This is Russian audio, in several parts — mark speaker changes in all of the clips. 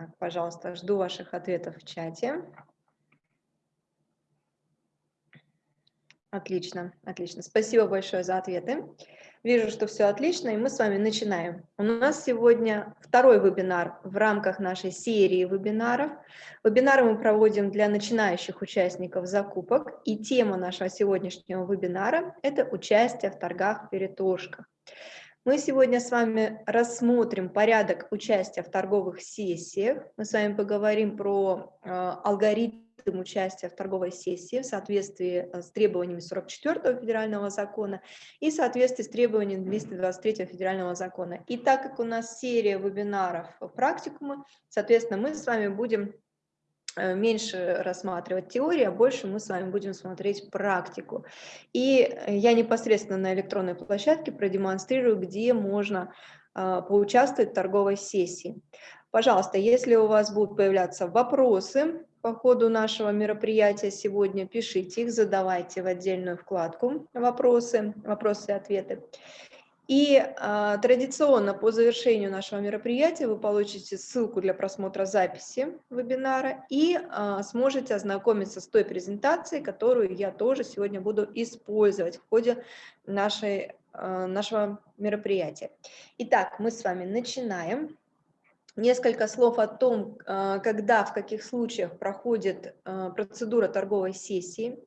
Speaker 1: Так, пожалуйста, жду ваших ответов в чате. Отлично, отлично. Спасибо большое за ответы. Вижу, что все отлично, и мы с вами начинаем. У нас сегодня второй вебинар в рамках нашей серии вебинаров. Вебинары мы проводим для начинающих участников закупок, и тема нашего сегодняшнего вебинара – это участие в торгах-перетошках. Мы сегодня с вами рассмотрим порядок участия в торговых сессиях. Мы с вами поговорим про э, алгоритм участия в торговой сессии в соответствии э, с требованиями 44 федерального закона и в соответствии с требованиями 223 федерального закона. И так как у нас серия вебинаров практикумы, соответственно, мы с вами будем э, меньше рассматривать теорию, а больше мы с вами будем смотреть практику. И я непосредственно на электронной площадке продемонстрирую, где можно э, поучаствовать в торговой сессии. Пожалуйста, если у вас будут появляться вопросы по ходу нашего мероприятия сегодня, пишите их, задавайте в отдельную вкладку вопросы, вопросы и ответы. И а, традиционно по завершению нашего мероприятия вы получите ссылку для просмотра записи вебинара и а, сможете ознакомиться с той презентацией, которую я тоже сегодня буду использовать в ходе нашей, а, нашего мероприятия. Итак, мы с вами начинаем. Несколько слов о том, а, когда, в каких случаях проходит а, процедура торговой сессии.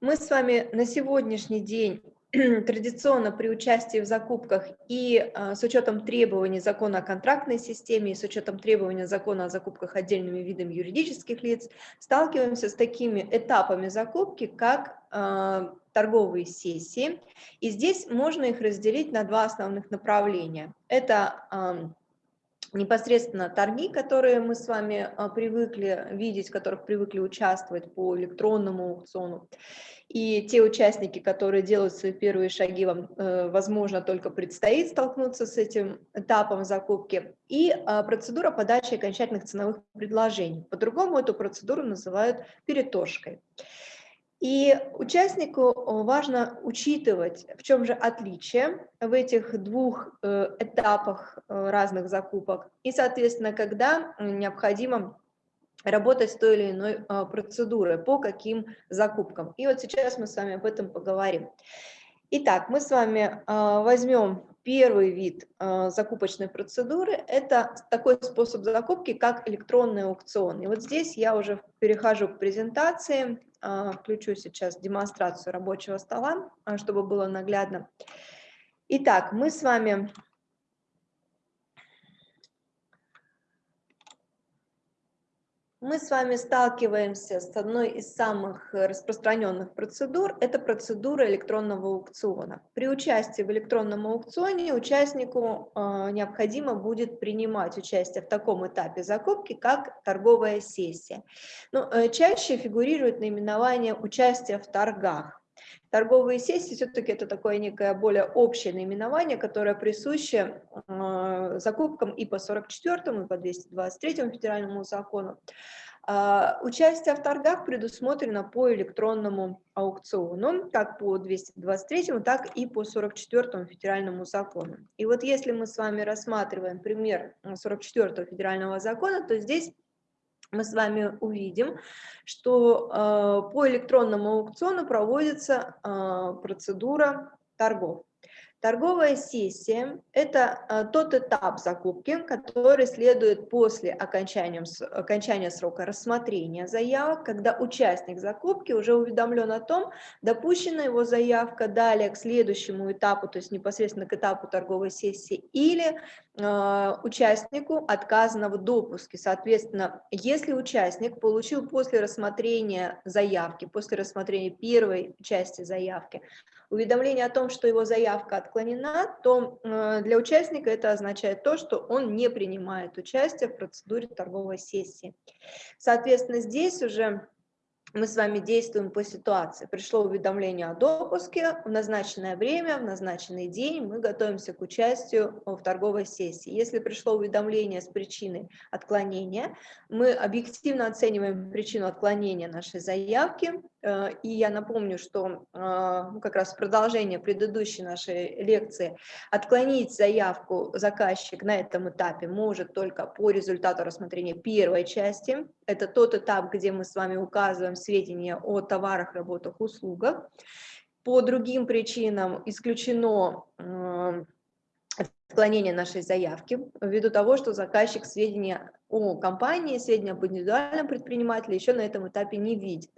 Speaker 1: Мы с вами на сегодняшний день традиционно при участии в закупках и а, с учетом требований закона о контрактной системе и с учетом требований закона о закупках отдельными видами юридических лиц сталкиваемся с такими этапами закупки, как торговые сессии. И здесь можно их разделить на два основных направления. Это непосредственно торги, которые мы с вами а, привыкли видеть, в которых привыкли участвовать по электронному аукциону, и те участники, которые делают свои первые шаги, вам, э, возможно, только предстоит столкнуться с этим этапом закупки, и а, процедура подачи окончательных ценовых предложений. По-другому эту процедуру называют переторжкой. И участнику э, важно учитывать, в чем же отличие в этих двух э, этапах э, разных закупок, и, соответственно, когда необходимо работать с той или иной процедурой, по каким закупкам. И вот сейчас мы с вами об этом поговорим. Итак, мы с вами возьмем первый вид закупочной процедуры. Это такой способ закупки, как электронный аукцион. И вот здесь я уже перехожу к презентации включу сейчас демонстрацию рабочего стола, а, чтобы было наглядно. Итак, мы с вами мы с вами сталкиваемся с одной из самых распространенных процедур, это процедура электронного аукциона. При участии в электронном аукционе участнику э, необходимо будет принимать участие в таком этапе закупки, как торговая сессия. Но, э, чаще фигурирует наименование участия в торгах. Торговые сессии все-таки это такое некое более общее наименование, которое присуще э, закупкам и по 44 и по 223 федеральному закону. Uh, участие в торгах предусмотрено по электронному аукциону, как по 223, так и по 44 федеральному закону. И вот если мы с вами рассматриваем пример 44 федерального закона, то здесь мы с вами увидим, что э, по электронному аукциону проводится э, процедура торгов. Торговая сессия – это а, тот этап закупки, который следует после окончания, окончания срока рассмотрения заявок, когда участник закупки уже уведомлен о том, допущена его заявка далее к следующему этапу, то есть непосредственно к этапу торговой сессии, или э, участнику отказано в допуске. Соответственно, если участник получил после рассмотрения заявки, после рассмотрения первой части заявки, уведомление о том, что его заявка отклонена, то э, для участника это означает то, что он не принимает участие в процедуре торговой сессии. Соответственно, здесь уже мы с вами действуем по ситуации. Пришло уведомление о допуске, в назначенное время, в назначенный день мы готовимся к участию в торговой сессии. Если пришло уведомление с причиной отклонения, мы объективно оцениваем причину отклонения нашей заявки, Э, и я напомню, что ну, как раз в продолжение предыдущей нашей лекции отклонить заявку заказчик на этом этапе может только по результату рассмотрения первой части. Это тот этап, где мы с вами указываем сведения о товарах, работах, услугах. По другим причинам исключено отклонение нашей заявки ввиду того, что заказчик сведения о компании, сведения об индивидуальном предпринимателе еще на этом этапе не видит.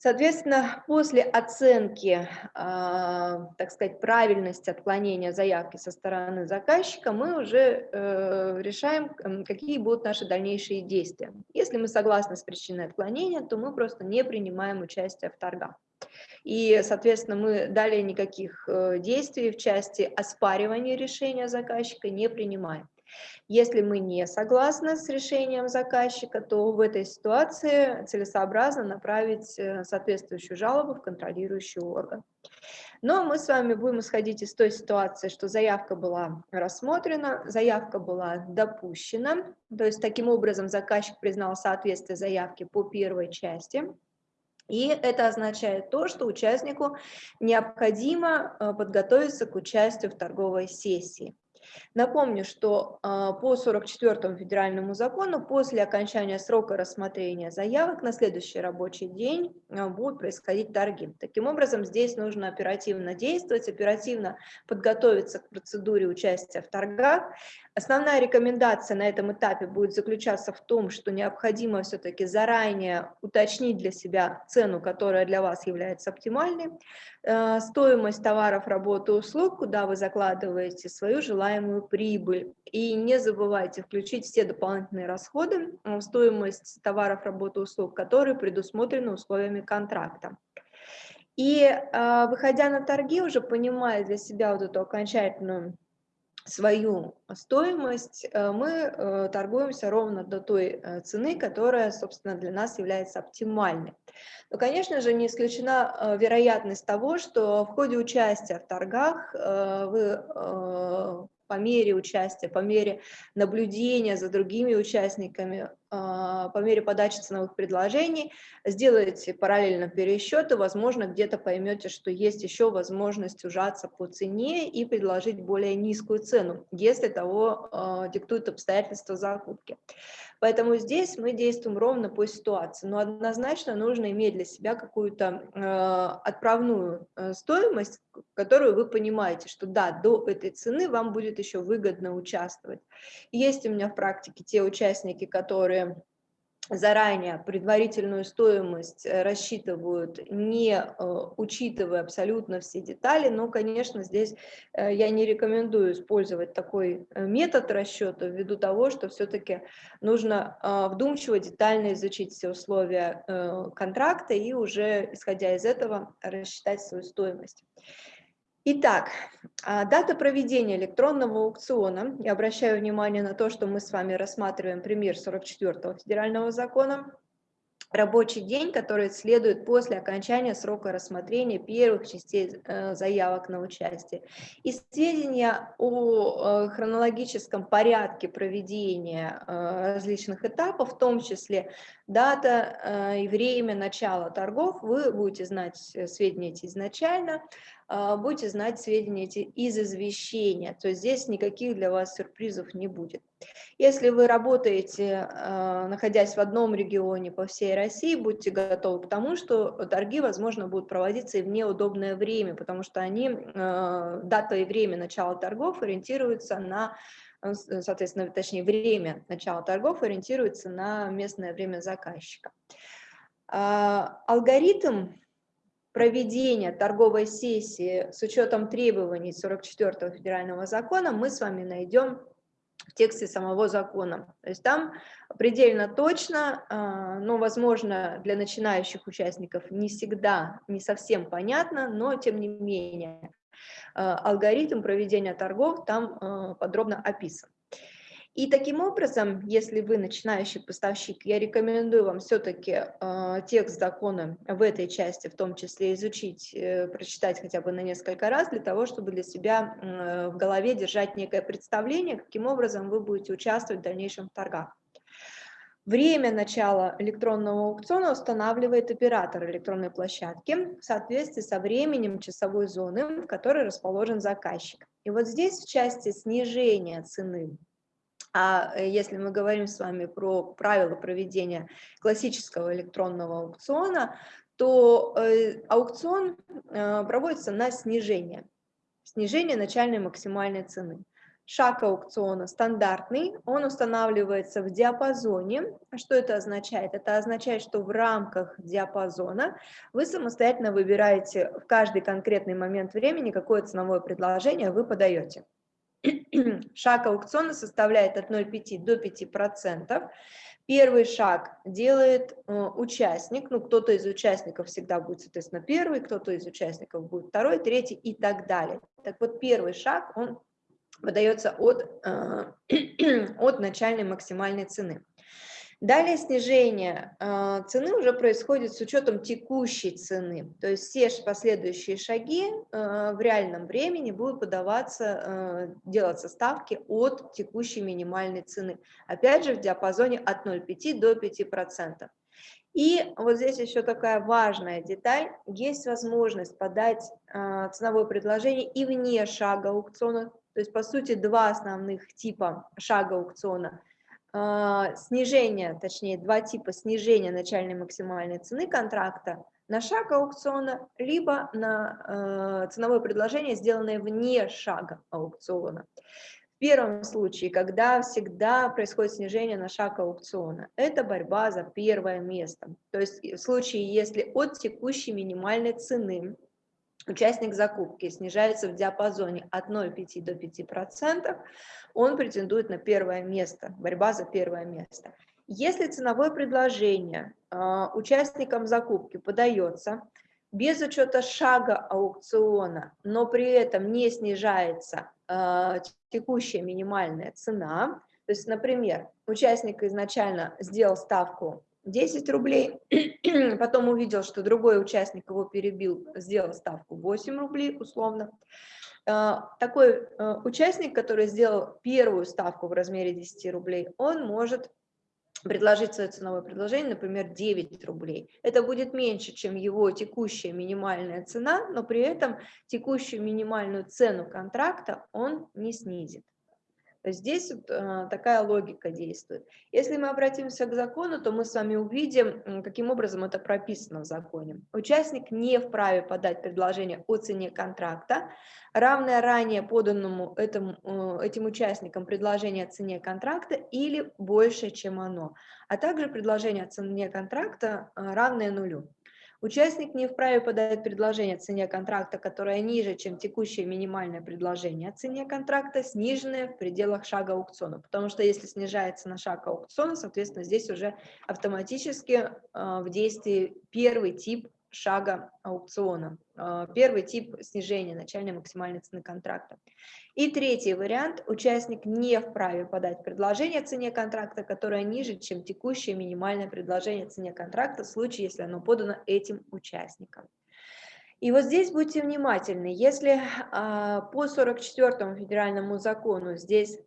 Speaker 1: Соответственно, после оценки, э, так сказать, правильности отклонения заявки со стороны заказчика, мы уже э, решаем, какие будут наши дальнейшие действия. Если мы согласны с причиной отклонения, то мы просто не принимаем участие в торгах. И, соответственно, мы далее никаких э, действий в части оспаривания решения заказчика не принимаем. Если мы не согласны с решением заказчика, то в этой ситуации целесообразно направить э, соответствующую жалобу в контролирующий орган. Но мы с вами будем исходить из той ситуации, что заявка была рассмотрена, заявка была допущена, то есть таким образом заказчик признал соответствие заявки по первой части. И это означает то, что участнику необходимо э, подготовиться к участию в торговой сессии. Напомню, что а, по 44 федеральному закону после окончания срока рассмотрения заявок на следующий рабочий день а, будут происходить торги. Таким образом, здесь нужно оперативно действовать, оперативно подготовиться к процедуре участия в торгах. Основная рекомендация на этом этапе будет заключаться в том, что необходимо все-таки заранее уточнить для себя цену, которая для вас является оптимальной, Э, стоимость товаров, работы, услуг, куда вы закладываете свою желаемую прибыль. И не забывайте включить все дополнительные расходы в стоимость товаров, работы, услуг, которые предусмотрены условиями контракта. И э, выходя на торги, уже понимая для себя вот эту окончательную свою стоимость, э, мы торгуемся ровно до той цены, которая, собственно, для нас является оптимальной. Но, конечно же, не исключена э, вероятность того, что в ходе участия в торгах э, вы э, по мере участия, по мере наблюдения за другими участниками, по мере подачи ценовых предложений, сделаете параллельно пересчеты, возможно, где-то поймете, что есть еще возможность ужаться по цене и предложить более низкую цену, если того диктуют обстоятельства закупки. Поэтому здесь мы действуем ровно по ситуации, но однозначно нужно иметь для себя какую-то э, отправную стоимость, которую вы понимаете, что да, до этой цены вам будет еще выгодно участвовать. Есть у меня в практике те участники, которые заранее предварительную стоимость э, рассчитывают, не э, учитывая абсолютно все детали, но, конечно, здесь э, я не рекомендую использовать такой метод расчета ввиду того, что все-таки нужно вдумчиво, детально изучить все условия контракта и уже, исходя из этого, рассчитать свою стоимость. Итак, а, дата проведения электронного аукциона. Я обращаю внимание на то, что мы с вами рассматриваем пример 44 федерального закона. Рабочий день, который следует после окончания срока рассмотрения первых частей э, заявок на участие. И сведения о э, хронологическом порядке проведения э, различных этапов, в том числе дата и время начала торгов, вы будете знать сведения эти изначально, будете знать сведения эти из извещения, то есть здесь никаких для вас сюрпризов не будет. Если вы работаете, а, находясь в одном регионе по всей России, будьте готовы к тому, что торги, возможно, будут проводиться и в неудобное время, потому что они, а, дата и время начала торгов ориентируются на соответственно, точнее, время начала торгов ориентируется на местное время заказчика. Алгоритм проведения торговой сессии с учетом требований 44 федерального закона мы с вами найдем в тексте самого закона. То есть там предельно точно, а, но, возможно, для начинающих участников не всегда, не совсем понятно, но тем не менее а, алгоритм проведения торгов там а, подробно описан. И таким образом, если вы начинающий поставщик, я рекомендую вам все-таки э, текст закона в этой части, в том числе изучить, э, прочитать хотя бы на несколько раз, для того, чтобы для себя э, в голове держать некое представление, каким образом вы будете участвовать в дальнейшем в торгах. Время начала электронного аукциона устанавливает оператор электронной площадки в соответствии со временем часовой зоны, в которой расположен заказчик. И вот здесь в части снижения цены, а э, если мы говорим с вами про правила проведения классического электронного аукциона, то э, аукцион э, проводится на снижение, снижение начальной максимальной цены. Шаг аукциона стандартный, он устанавливается в диапазоне. Что это означает? Это означает, что в рамках диапазона вы самостоятельно выбираете в каждый конкретный момент времени, какое ценовое предложение вы подаете. Шаг аукциона составляет от 0,5 до 5%. Первый шаг делает э, участник, ну кто-то из участников всегда будет, соответственно, первый, кто-то из участников будет второй, третий и так далее. Так вот, первый шаг, он выдается от, э, от начальной максимальной цены. Далее снижение э, цены уже происходит с учетом текущей цены, то есть все последующие шаги э, в реальном времени будут подаваться, делаться ставки от текущей минимальной цены, опять же в диапазоне от 0,5 до 5%. И вот здесь еще такая важная деталь, есть возможность подать ценовое предложение и вне шага аукциона, то есть, по сути, два основных типа шага аукциона. А, снижение, точнее, два типа снижения начальной максимальной цены контракта на шаг аукциона, либо на э, ценовое предложение, сделанное вне шага аукциона. В первом случае, когда всегда происходит снижение на шаг аукциона, это борьба за первое место. То есть в случае, если от текущей минимальной цены участник закупки снижается в диапазоне от 0,5 до 5%, он претендует на первое место, борьба за первое место. Если ценовое предложение э, участникам закупки подается без учета шага аукциона, но при этом не снижается э, текущая минимальная цена, то есть, например, участник изначально сделал ставку 10 рублей, потом увидел, что другой участник его перебил, сделал ставку 8 рублей условно. А, такой э, участник, который сделал первую ставку в размере 10 рублей, он может предложить свое ценовое предложение, например, 9 рублей. Это будет меньше, чем его текущая минимальная цена, но при этом текущую минимальную цену контракта он не снизит. Здесь э, такая логика действует. Если мы обратимся к закону, то мы с вами увидим, каким образом это прописано в законе. Участник не вправе подать предложение о цене контракта, равное ранее поданному этому, э, этим участникам предложение о цене контракта или больше, чем оно, а также предложение о цене контракта э, равное нулю. Участник не вправе подать предложение о цене контракта, которое ниже, чем текущее минимальное предложение о цене контракта, сниженное в пределах шага аукциона. Потому что если снижается на шаг аукциона, соответственно, здесь уже автоматически э, в действии первый тип шага аукциона. А, первый тип снижения начальной максимальной цены контракта. И третий вариант. Участник не вправе подать предложение о цене контракта, которое ниже, чем текущее минимальное предложение о цене контракта в случае, если оно подано этим участникам. И вот здесь будьте внимательны, если а, по 44 федеральному закону здесь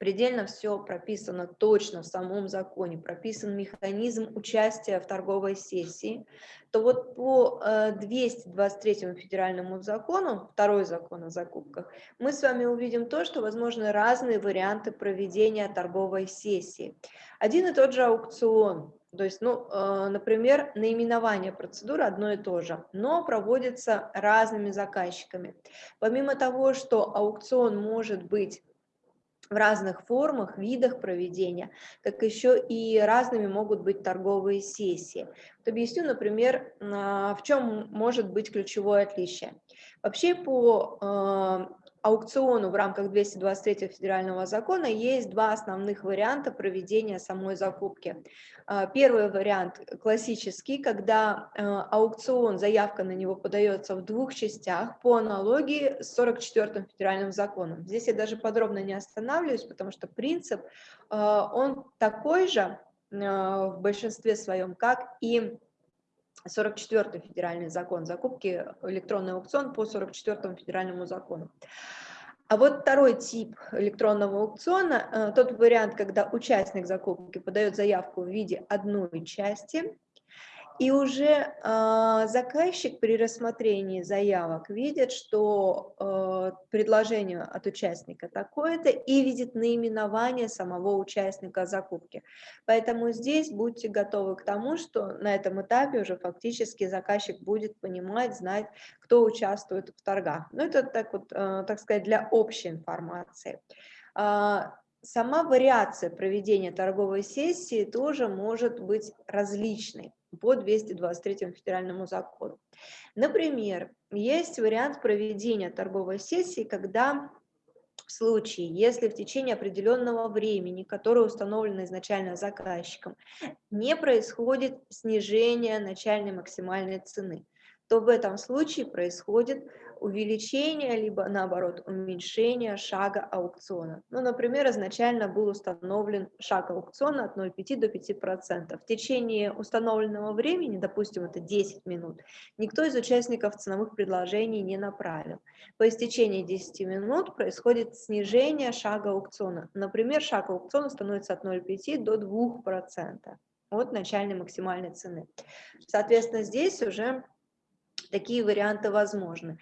Speaker 1: предельно все прописано точно в самом законе, прописан механизм участия в торговой сессии, то вот по 223 э, федеральному закону, второй закон о закупках, мы с вами увидим то, что возможны разные варианты проведения торговой сессии. Один и тот же аукцион, то есть, ну, э, например, наименование процедуры одно и то же, но проводится разными заказчиками. Помимо того, что аукцион может быть в разных формах, видах проведения, как еще и разными могут быть торговые сессии. Вот объясню, например, а, в чем может быть ключевое отличие. Вообще по а, аукциону в рамках 223 федерального закона есть два основных варианта проведения самой закупки. А, первый вариант классический, когда а, аукцион, заявка на него подается в двух частях по аналогии с 44 федеральным законом. Здесь я даже подробно не останавливаюсь, потому что принцип, а, он такой же в большинстве своем, как и 44 федеральный закон закупки, электронный аукцион по 44 федеральному закону. А вот второй тип электронного аукциона, э, тот вариант, когда участник закупки подает заявку в виде одной части, и уже э, заказчик при рассмотрении заявок видит, что э, предложение от участника такое-то и видит наименование самого участника закупки. Поэтому здесь будьте готовы к тому, что на этом этапе уже фактически заказчик будет понимать, знать, кто участвует в торгах. Ну это так вот, э, так сказать, для общей информации. Сама вариация проведения торговой сессии тоже может быть различной по 223 федеральному закону. Например, есть вариант проведения торговой сессии, когда в случае, если в течение определенного времени, которое установлено изначально заказчиком, не происходит снижение начальной максимальной цены, то в этом случае происходит увеличение, либо наоборот уменьшение шага аукциона. Ну, например, изначально был установлен шаг аукциона от 0,5 до 5%. В течение установленного времени, допустим, это 10 минут, никто из участников ценовых предложений не направил. По истечении 10 минут происходит снижение шага аукциона. Например, шаг аукциона становится от 0,5 до 2% от начальной максимальной цены. Соответственно, здесь уже такие варианты возможны.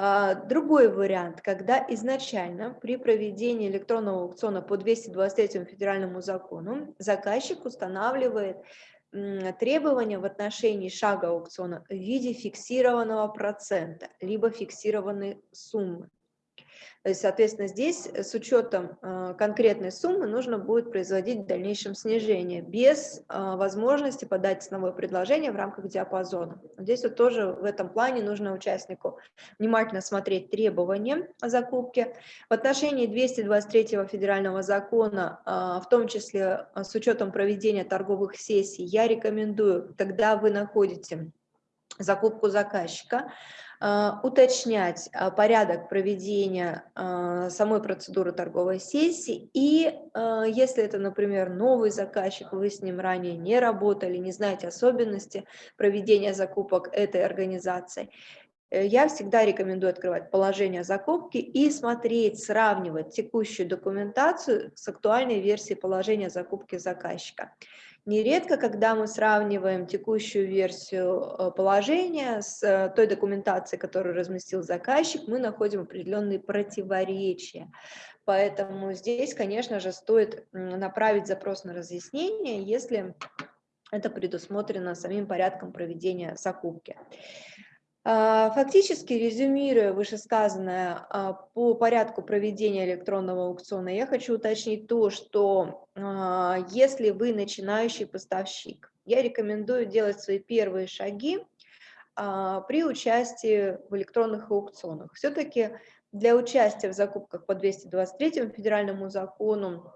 Speaker 1: А, другой вариант, когда изначально при проведении электронного аукциона по 223 федеральному закону заказчик устанавливает требования в отношении шага аукциона в виде фиксированного процента, либо фиксированной суммы. То есть, соответственно, здесь э, с учетом э, конкретной суммы нужно будет производить в дальнейшем снижение, без э, возможности подать ценовое предложение в рамках диапазона. Здесь вот тоже в этом плане нужно участнику внимательно смотреть требования о закупке. В отношении 223 федерального закона, в том числе с учетом проведения торговых сессий, я рекомендую, когда вы находите закупку заказчика, а, уточнять а, порядок проведения а, самой процедуры торговой сессии. И если это, например, новый заказчик, вы с ним ранее не работали, не знаете особенности проведения закупок этой организации, э, я всегда рекомендую открывать положение закупки и смотреть, сравнивать текущую документацию с актуальной версией положения закупки заказчика. Нередко, когда мы сравниваем текущую версию э, положения с э, той документацией, которую разместил заказчик, мы находим определенные противоречия. Поэтому здесь, конечно же, стоит направить запрос на разъяснение, если это предусмотрено самим порядком проведения закупки. А, фактически, резюмируя вышесказанное а, по порядку проведения электронного аукциона, я хочу уточнить то, что а, если вы начинающий поставщик, я рекомендую делать свои первые шаги при участии в электронных аукционах. Все-таки для участия в закупках по 223 федеральному закону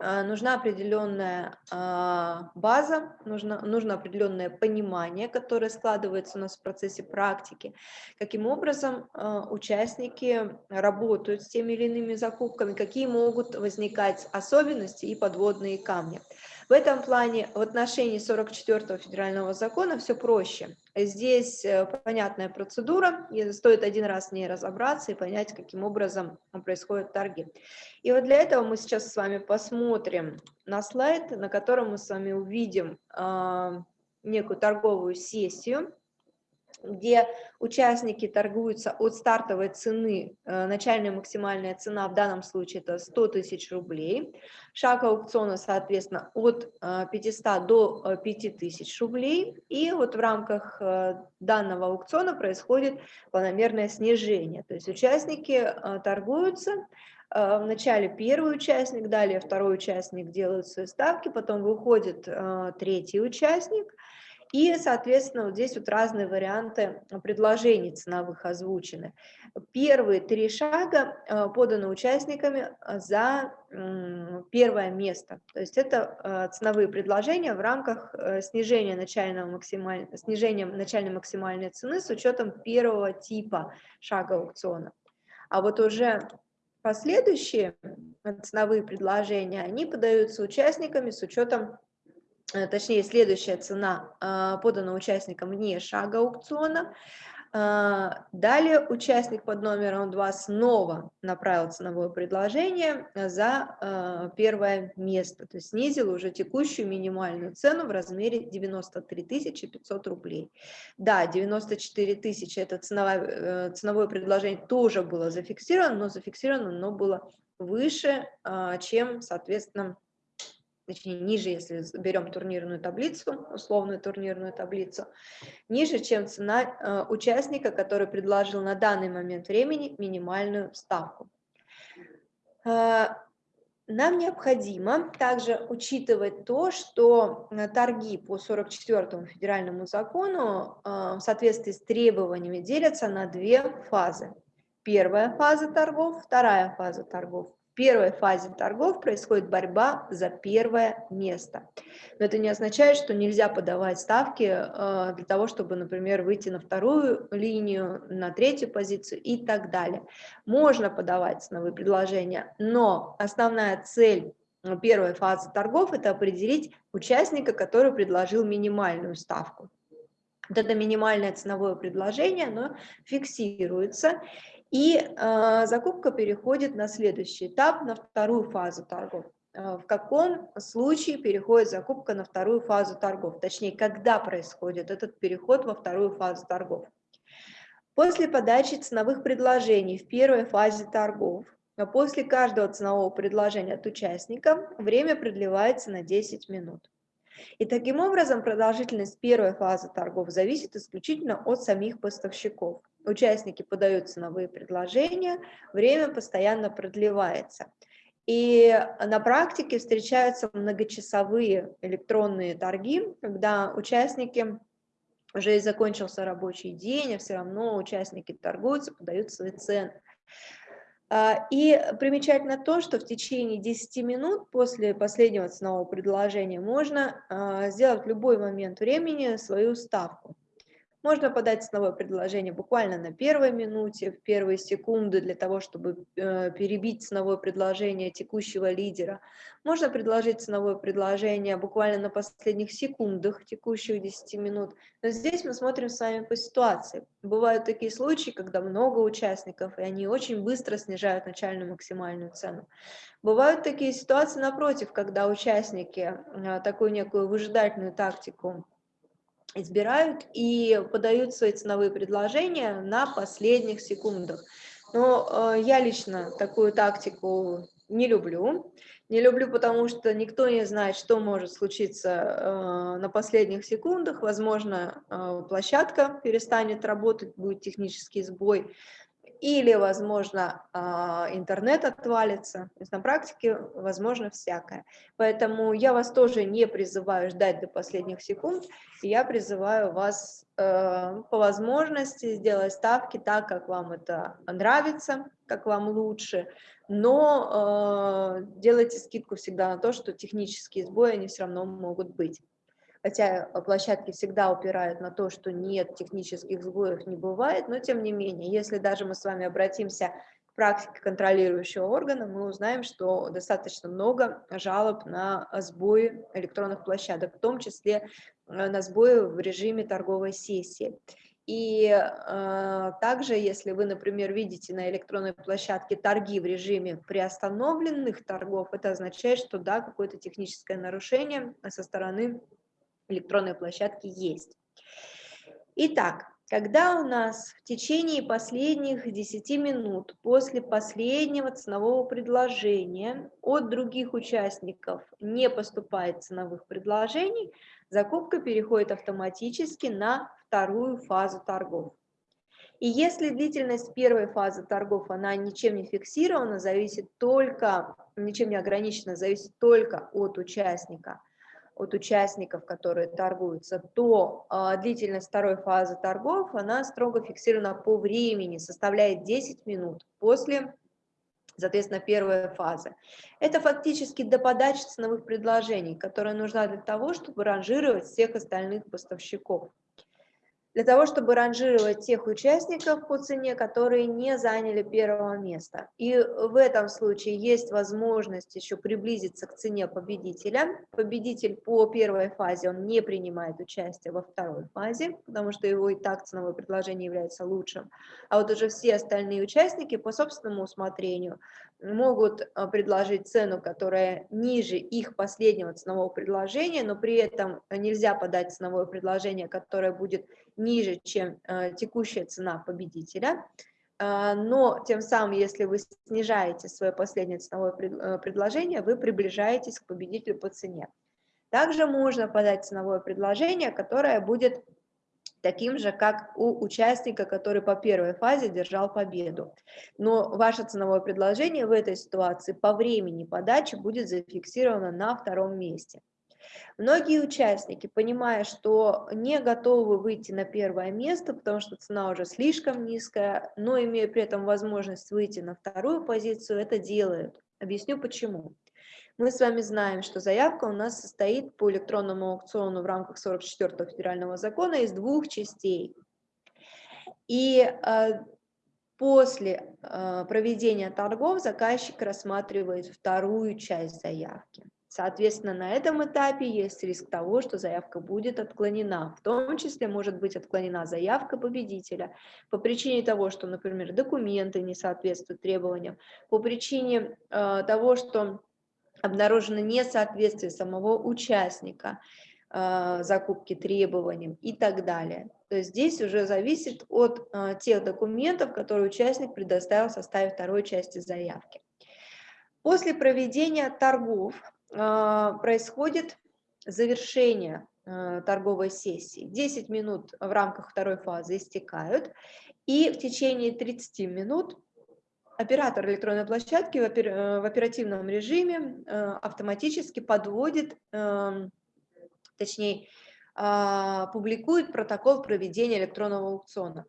Speaker 1: нужна определенная а, база, нужно, нужно определенное понимание, которое складывается у нас в процессе практики, каким образом а, участники работают с теми или иными закупками, какие могут возникать особенности и подводные камни. В этом плане в отношении 44 федерального закона все проще. Здесь э, понятная процедура, стоит один раз в ней разобраться и понять, каким образом происходят торги. И вот для этого мы сейчас с вами посмотрим на слайд, на котором мы с вами увидим э, некую торговую сессию, где участники торгуются от стартовой цены, э, начальная максимальная цена в данном случае это 100 тысяч рублей, шаг аукциона, соответственно, от 500 э, до 5000 э, рублей, и вот в рамках данного аукциона происходит планомерное снижение, то есть участники торгуются, Вначале первый участник, далее второй участник делают свои ставки, потом выходит третий участник, и, соответственно, вот здесь вот разные варианты предложений ценовых озвучены. Первые три шага э, поданы участниками э, за первое место. То есть это э, ценовые предложения в рамках снижения, начального максималь... снижения начальной максимальной цены с учетом первого типа шага аукциона. А вот уже последующие ценовые предложения, они подаются участниками с учетом Э, точнее, следующая цена а, подана участникам вне шага аукциона, А, далее участник под номером 2 снова направил ценовое предложение за а, первое место, то есть снизил уже текущую минимальную цену в размере 93 500 рублей. Да, 94 тысячи это ценовое, э, ценовое предложение тоже было зафиксировано, но зафиксировано оно было выше, чем, соответственно, точнее ниже, если берем турнирную таблицу, условную турнирную таблицу, ниже, чем цена э, участника, который предложил на данный момент времени минимальную ставку. Э, нам необходимо также учитывать то, что э, торги по 44 федеральному закону в соответствии с требованиями делятся на две фазы. Первая фаза торгов, вторая фаза торгов. В первой фазе торгов происходит борьба за первое место. Но это не означает, что нельзя подавать ставки э, для того, чтобы, например, выйти на вторую линию, на третью позицию и так далее. Можно подавать ценовые предложения, но основная цель первой фазы торгов – это определить участника, который предложил минимальную ставку. Вот это минимальное ценовое предложение, оно фиксируется, и э, закупка переходит на следующий этап, на вторую фазу торгов. Э, в каком случае переходит закупка на вторую фазу торгов? Точнее, когда происходит этот переход во вторую фазу торгов? После подачи ценовых предложений в первой фазе торгов, а после каждого ценового предложения от участника время продлевается на 10 минут. И таким образом продолжительность первой фазы торгов зависит исключительно от самих поставщиков. Участники подают ценовые предложения, время постоянно продлевается. И на практике встречаются многочасовые электронные торги, когда участники уже и закончился рабочий день, а все равно участники торгуются, подают свои цены. А, и примечательно то, что в течение 10 минут после последнего ценового предложения можно а, сделать в любой момент времени свою ставку. Можно подать ценовое предложение буквально на первой минуте, в первые секунды для того, чтобы э, перебить ценовое предложение текущего лидера. Можно предложить ценовое предложение буквально на последних секундах текущих 10 минут. Но здесь мы смотрим с вами по ситуации. Бывают такие случаи, когда много участников, и они очень быстро снижают начальную максимальную цену. Бывают такие ситуации напротив, когда участники э, такую некую выжидательную тактику избирают и подают свои ценовые предложения на последних секундах. Но э, я лично такую тактику не люблю. Не люблю, потому что никто не знает, что может случиться э, на последних секундах. Возможно, э, площадка перестанет работать, будет технический сбой или, возможно, а, интернет отвалится. То есть на практике возможно всякое. Поэтому я вас тоже не призываю ждать до последних секунд, я призываю вас э, по возможности сделать ставки так, как вам это нравится, как вам лучше, но э, делайте скидку всегда на то, что технические сбои, они все равно могут быть хотя площадки всегда упирают на то, что нет технических сбоев, не бывает, но тем не менее, если даже мы с вами обратимся к практике контролирующего органа, мы узнаем, что достаточно много жалоб на сбои электронных площадок, в том числе э, на сбои в режиме торговой сессии. И э, также, если вы, например, видите на электронной площадке торги в режиме приостановленных торгов, это означает, что да, какое-то техническое нарушение со стороны электронной площадки есть. Итак, когда у нас в течение последних 10 минут после последнего ценового предложения от других участников не поступает ценовых предложений, закупка переходит автоматически на вторую фазу торгов. И если длительность первой фазы торгов, она ничем не фиксирована, зависит только, ничем не ограничена, зависит только от участника, от участников, которые торгуются, то э, длительность второй фазы торгов, она строго фиксирована по времени, составляет 10 минут после, соответственно, первой фазы. Это фактически до подачи ценовых предложений, которая нужна для того, чтобы ранжировать всех остальных поставщиков. Для того, чтобы ранжировать тех участников по цене, которые не заняли первого места. И в этом случае есть возможность еще приблизиться к цене победителя. Победитель по первой фазе, он не принимает участие во второй фазе, потому что его и так ценовое предложение является лучшим. А вот уже все остальные участники по собственному усмотрению могут а, предложить цену, которая ниже их последнего ценового предложения, но при этом нельзя подать ценовое предложение, которое будет ниже, чем э, текущая цена победителя, э, но тем самым, если вы снижаете свое последнее ценовое предложение, вы приближаетесь к победителю по цене. Также можно подать ценовое предложение, которое будет таким же, как у участника, который по первой фазе держал победу. Но ваше ценовое предложение в этой ситуации по времени подачи будет зафиксировано на втором месте. Многие участники, понимая, что не готовы выйти на первое место, потому что цена уже слишком низкая, но имея при этом возможность выйти на вторую позицию, это делают. Объясню почему. Мы с вами знаем, что заявка у нас состоит по электронному аукциону в рамках 44 федерального закона из двух частей. И э, после э, проведения торгов заказчик рассматривает вторую часть заявки. Соответственно, на этом этапе есть риск того, что заявка будет отклонена. В том числе может быть отклонена заявка победителя по причине того, что, например, документы не соответствуют требованиям, по причине э, того, что обнаружено несоответствие самого участника э, закупки требованиям и так далее. То есть здесь уже зависит от э, тех документов, которые участник предоставил в составе второй части заявки. После проведения торгов а, происходит завершение а, торговой сессии. 10 минут в рамках второй фазы истекают, и в течение 30 минут оператор электронной площадки в э, оперативном режиме э, автоматически подводит, эм, точнее, а, публикует протокол проведения электронного аукциона.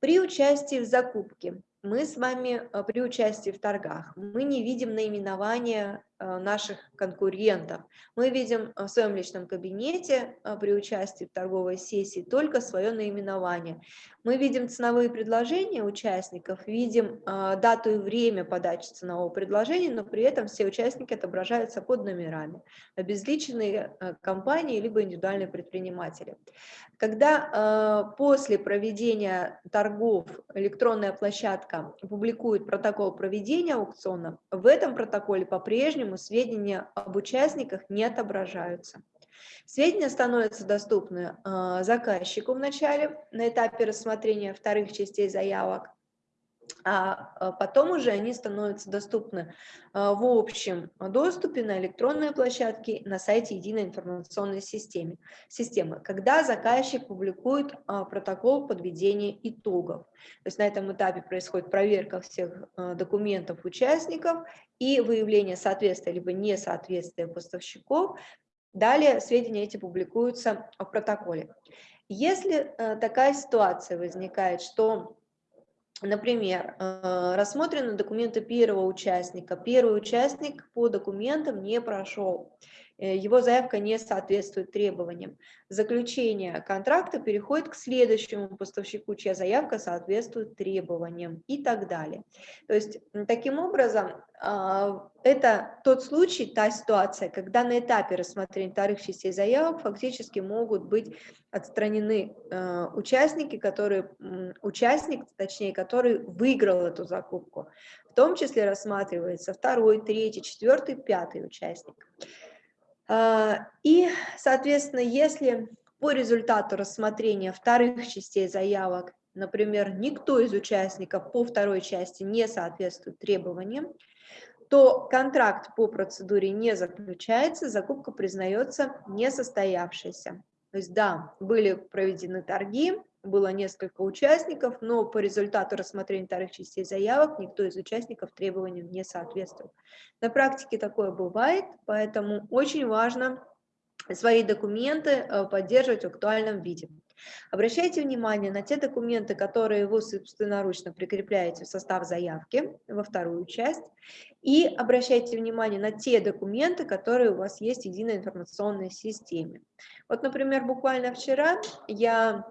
Speaker 1: При участии в закупке мы с вами э, при участии в торгах, мы не видим наименования наших конкурентов. Мы видим в своем личном кабинете э, при участии в торговой сессии только свое наименование. Мы видим ценовые предложения участников, видим э, дату и время подачи ценового предложения, но при этом все участники отображаются под номерами, обезличенные компании либо индивидуальные предприниматели. Когда после проведения торгов электронная площадка публикует протокол проведения аукциона, в этом протоколе по-прежнему по-прежнему сведения об участниках не отображаются. Сведения становятся доступны а, заказчику в начале, на этапе рассмотрения вторых частей заявок, а, а потом уже они становятся доступны а, в общем доступе на электронной площадке на сайте единой информационной системы, системы когда заказчик публикует протокол подведения итогов. То есть на этом этапе происходит проверка всех документов участников и выявление соответствия либо несоответствия поставщиков. Далее сведения эти публикуются в протоколе. Если э, такая ситуация возникает, что Например, э, рассмотрены документы первого участника. Первый участник по документам не прошел. Э, его заявка не соответствует требованиям. Заключение контракта переходит к следующему поставщику, чья заявка соответствует требованиям и так далее. То есть таким образом а, это тот случай, та ситуация, когда на этапе рассмотрения вторых частей заявок фактически могут быть отстранены э, участники, которые, участник, точнее, который выиграл эту закупку. В том числе рассматривается второй, третий, четвертый, пятый участник. А, и, соответственно, если по результату рассмотрения вторых частей заявок, например, никто из участников по второй части не соответствует требованиям, то контракт по процедуре не заключается, закупка признается несостоявшейся. То есть да, были проведены торги, было несколько участников, но по результату рассмотрения вторых частей заявок никто из участников требованиям не соответствовал. На практике такое бывает, поэтому очень важно свои документы э, поддерживать в актуальном виде. Обращайте внимание на те документы, которые вы собственноручно прикрепляете в состав заявки, во вторую часть, и обращайте внимание на те документы, которые у вас есть в единой информационной системе. Вот, например, буквально вчера я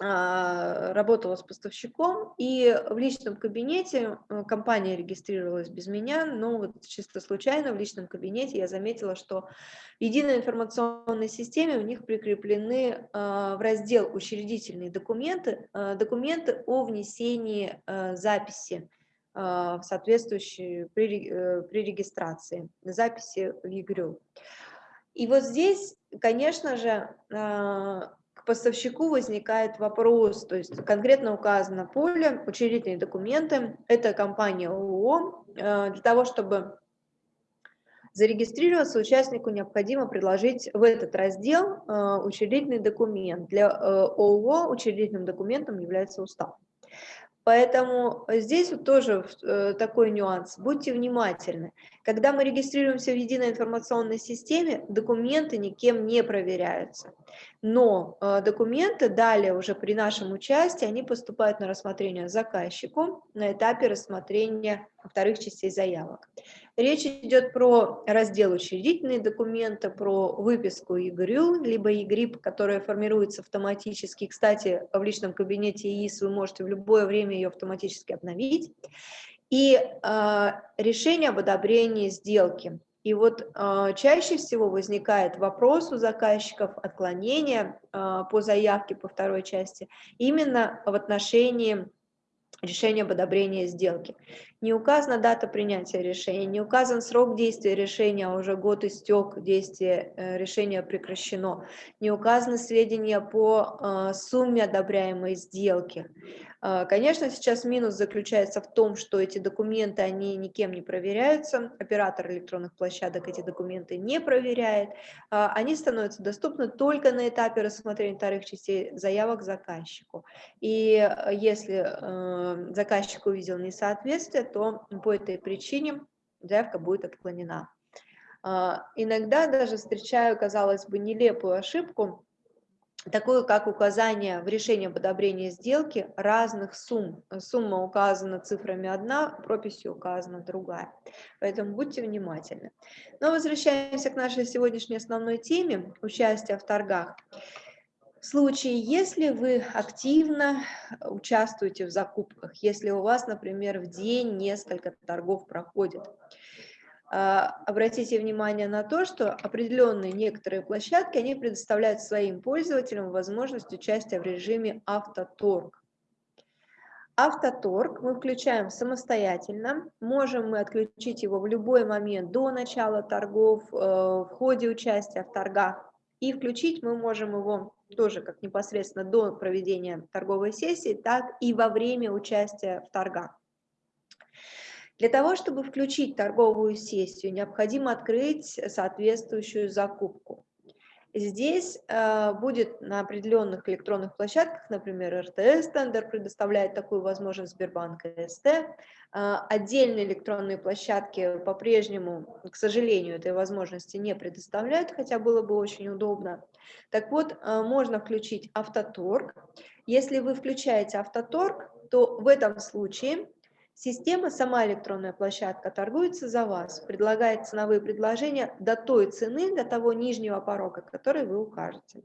Speaker 1: работала с поставщиком, и в личном кабинете э, компания регистрировалась без меня, но вот чисто случайно в личном кабинете я заметила, что в единой информационной системе у них прикреплены а, в раздел «Учредительные документы» а, документы о внесении записи в соответствующие при, э, при регистрации, записи в ЕГРЮ. И вот здесь, конечно же, к поставщику возникает вопрос, то есть конкретно указано поле, учредительные документы, это компания ООО. Э, для того, чтобы зарегистрироваться, участнику необходимо предложить в этот раздел э, учредительный документ. Для э, ООО учредительным документом является устав. Поэтому здесь вот тоже э, такой нюанс. Будьте внимательны. Когда мы регистрируемся в единой информационной системе, документы никем не проверяются. Но э, документы далее уже при нашем участии, они поступают на рассмотрение заказчику на этапе рассмотрения вторых частей заявок. Речь идет про раздел учредительные документы, про выписку ЕГРЮЛ, либо ЕГРИП, которая формируется автоматически. Кстати, в личном кабинете ЕИС вы можете в любое время ее автоматически обновить. И э, решение об одобрении сделки. И вот э, чаще всего возникает вопрос у заказчиков отклонения э, по заявке по второй части именно в отношении решения об одобрении сделки. Не указана дата принятия решения, не указан срок действия решения, а уже год истек, действие э, решения прекращено, не указаны сведения по э, сумме одобряемой сделки. Э, конечно, сейчас минус заключается в том, что эти документы, они никем не проверяются, оператор электронных площадок эти документы не проверяет, они становятся доступны только на этапе рассмотрения вторых частей заявок заказчику. И если заказчик увидел несоответствие, то по этой причине заявка будет отклонена. А, иногда даже встречаю, казалось бы, нелепую ошибку, такую как указание в решении об одобрении сделки разных сумм. Сумма указана цифрами одна, прописью указана другая. Поэтому будьте внимательны. Но возвращаемся к нашей сегодняшней основной теме – участие в торгах. В случае, если вы активно участвуете в закупках, если у вас, например, в день несколько торгов проходит, обратите внимание на то, что определенные некоторые площадки, они предоставляют своим пользователям возможность участия в режиме автоторг. Автоторг мы включаем самостоятельно, можем мы отключить его в любой момент до начала торгов, э, в ходе участия в торгах, и включить мы можем его тоже как непосредственно до проведения торговой сессии, так и во время участия в торгах. Для того, чтобы включить торговую сессию, необходимо открыть соответствующую закупку. Здесь э, будет на определенных электронных площадках, например, РТС тендер предоставляет такую возможность Сбербанк СТ. Э, отдельные электронные площадки по-прежнему, к сожалению, этой возможности не предоставляют, хотя было бы очень удобно. Так вот, э, можно включить автоторг. Если вы включаете автоторг, то в этом случае Система, сама электронная площадка, торгуется за вас, предлагает ценовые предложения до той цены, до того нижнего порога, который вы укажете.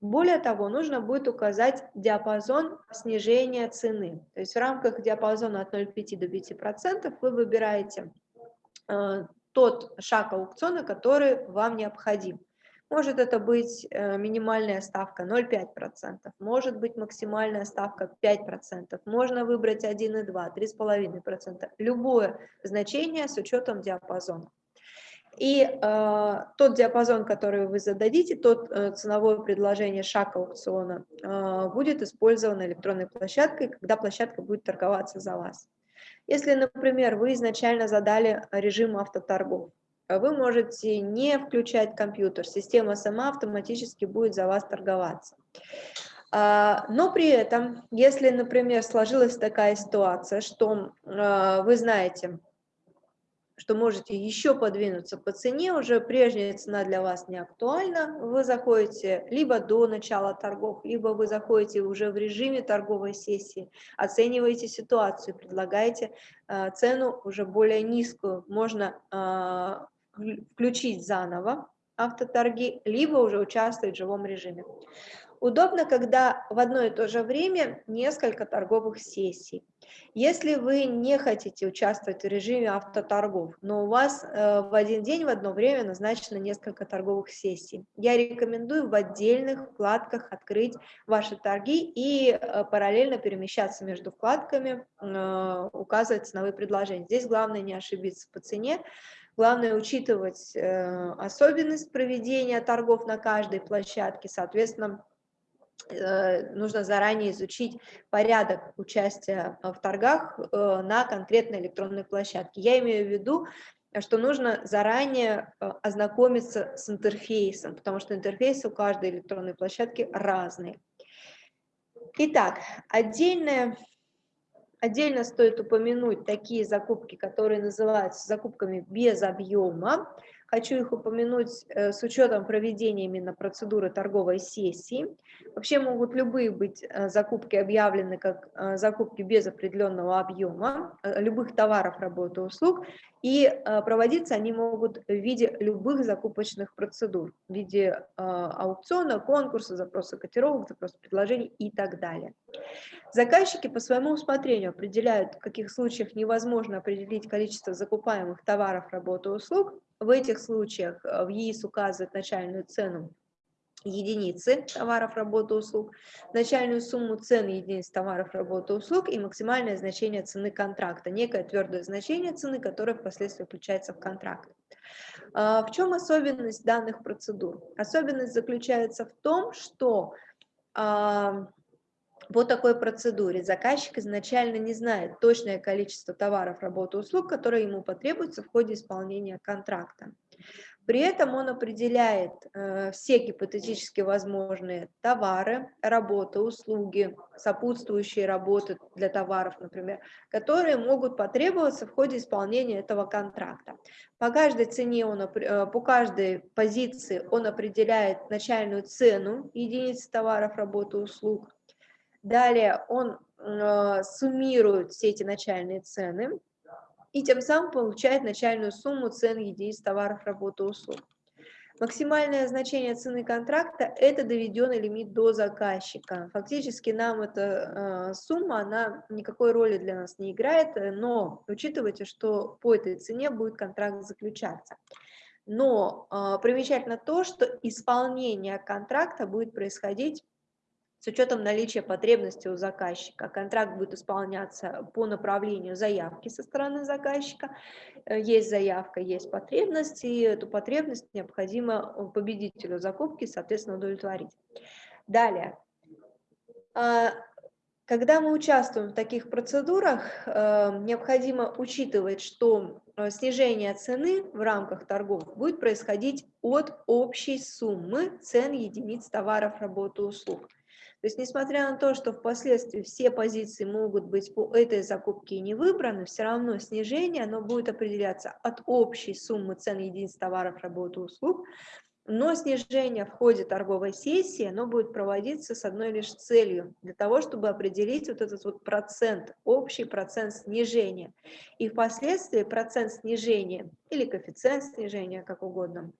Speaker 1: Более того, нужно будет указать диапазон снижения цены. То есть в рамках диапазона от 0,5 до 5% вы выбираете э, тот шаг аукциона, который вам необходим. Может это быть э, минимальная ставка 0,5%, может быть максимальная ставка 5%, можно выбрать 1,2, 3,5%, любое значение с учетом диапазона. И э, тот диапазон, который вы зададите, тот э, ценовое предложение шаг аукциона э, будет использовано электронной площадкой, когда площадка будет торговаться за вас. Если, например, вы изначально задали режим автоторгов, вы можете не включать компьютер, система сама автоматически будет за вас торговаться. А, но при этом, если, например, сложилась такая ситуация, что а, вы знаете, что можете еще подвинуться по цене, уже прежняя цена для вас не актуальна, вы заходите либо до начала торгов, либо вы заходите уже в режиме торговой сессии, оцениваете ситуацию, предлагаете цену уже более низкую, можно включить заново автоторги, либо уже участвовать в живом режиме. Удобно, когда в одно и то же время несколько торговых сессий. Если вы не хотите участвовать в режиме автоторгов, но у вас э, в один день в одно время назначено несколько торговых сессий, я рекомендую в отдельных вкладках открыть ваши торги и э, параллельно перемещаться между вкладками, э, указывать ценовые предложения. Здесь главное не ошибиться по цене, Главное учитывать особенность проведения торгов на каждой площадке, соответственно, Э, нужно заранее изучить порядок участия в торгах э, на конкретной электронной площадке. Я имею в виду, что нужно заранее э, ознакомиться с интерфейсом, потому что интерфейсы у каждой электронной площадки разные. Итак, отдельное, отдельно стоит упомянуть такие закупки, которые называются закупками без объема. Хочу их упомянуть э, с учетом проведения именно процедуры торговой сессии. Вообще могут любые быть э, закупки объявлены как э, закупки без определенного объема, любых товаров, работы, услуг, и проводиться они могут в виде любых закупочных процедур, в виде аукциона, конкурса, запроса котировок, запроса предложений и так далее. Заказчики по своему усмотрению определяют, в каких случаях невозможно определить количество закупаемых товаров, работы, услуг, в этих случаях э, в ЕИС указывает начальную цену единицы товаров, работы, услуг, начальную сумму цен единиц товаров, работы, услуг и максимальное значение цены контракта, некое твердое значение цены, которое впоследствии включается в контракт. А, в чем особенность данных процедур? Особенность заключается в том, что а, по такой процедуре заказчик изначально не знает точное количество товаров, работы, услуг, которые ему потребуются в ходе исполнения контракта. При этом он определяет э, все гипотетически возможные товары, работы, услуги, сопутствующие работы для товаров, например, которые могут потребоваться в ходе исполнения этого контракта. По каждой цене, он, э, по каждой позиции он определяет начальную цену единицы товаров, работы, услуг, Далее он э, суммирует все эти начальные цены и тем самым получает начальную сумму цен единиц товаров, работы, услуг. Максимальное значение цены контракта – это доведенный лимит до заказчика. Фактически нам эта э, сумма, она никакой роли для нас не играет, но учитывайте, что по этой цене будет контракт заключаться. Но э, примечательно то, что исполнение контракта будет происходить с учетом наличия потребности у заказчика. Контракт будет исполняться по направлению заявки со стороны заказчика. Э, есть заявка, есть потребность, и эту потребность необходимо победителю закупки, соответственно, удовлетворить. Далее. А, когда мы участвуем в таких процедурах, э, необходимо учитывать, что э, снижение цены в рамках торгов будет происходить от общей суммы цен единиц товаров, работы, услуг. То есть, несмотря на то, что впоследствии все позиции могут быть по этой закупке не выбраны, все равно снижение оно будет определяться от общей суммы цен единиц товаров, работы, услуг, но снижение в ходе торговой сессии, оно будет проводиться с одной лишь целью, для того, чтобы определить вот этот вот процент, общий процент снижения. И впоследствии процент снижения или коэффициент снижения, как угодно,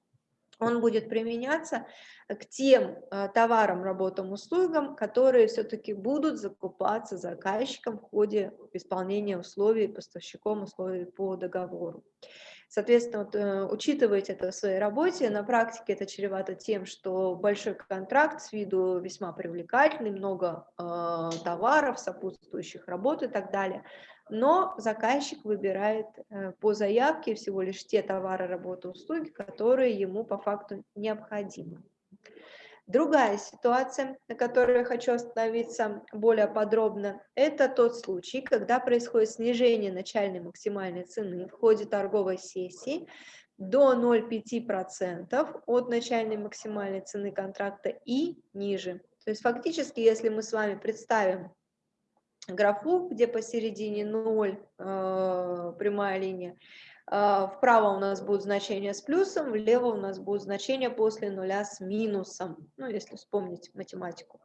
Speaker 1: он будет применяться к тем э, товарам, работам, услугам, которые все-таки будут закупаться заказчиком в ходе исполнения условий поставщиком условий по договору. Соответственно, вот, э, учитывайте это в своей работе. На практике это чревато тем, что большой контракт с виду весьма привлекательный, много э, товаров, сопутствующих работ и так далее но заказчик выбирает э, по заявке всего лишь те товары, работы, услуги, которые ему по факту необходимы. Другая ситуация, на которой я хочу остановиться более подробно, это тот случай, когда происходит снижение начальной максимальной цены в ходе торговой сессии до 0,5% от начальной максимальной цены контракта и ниже. То есть фактически, если мы с вами представим графу, где посередине 0 э, прямая линия. Э, вправо у нас будет значение с плюсом, влево у нас будет значение после нуля с минусом, ну, если вспомнить математику.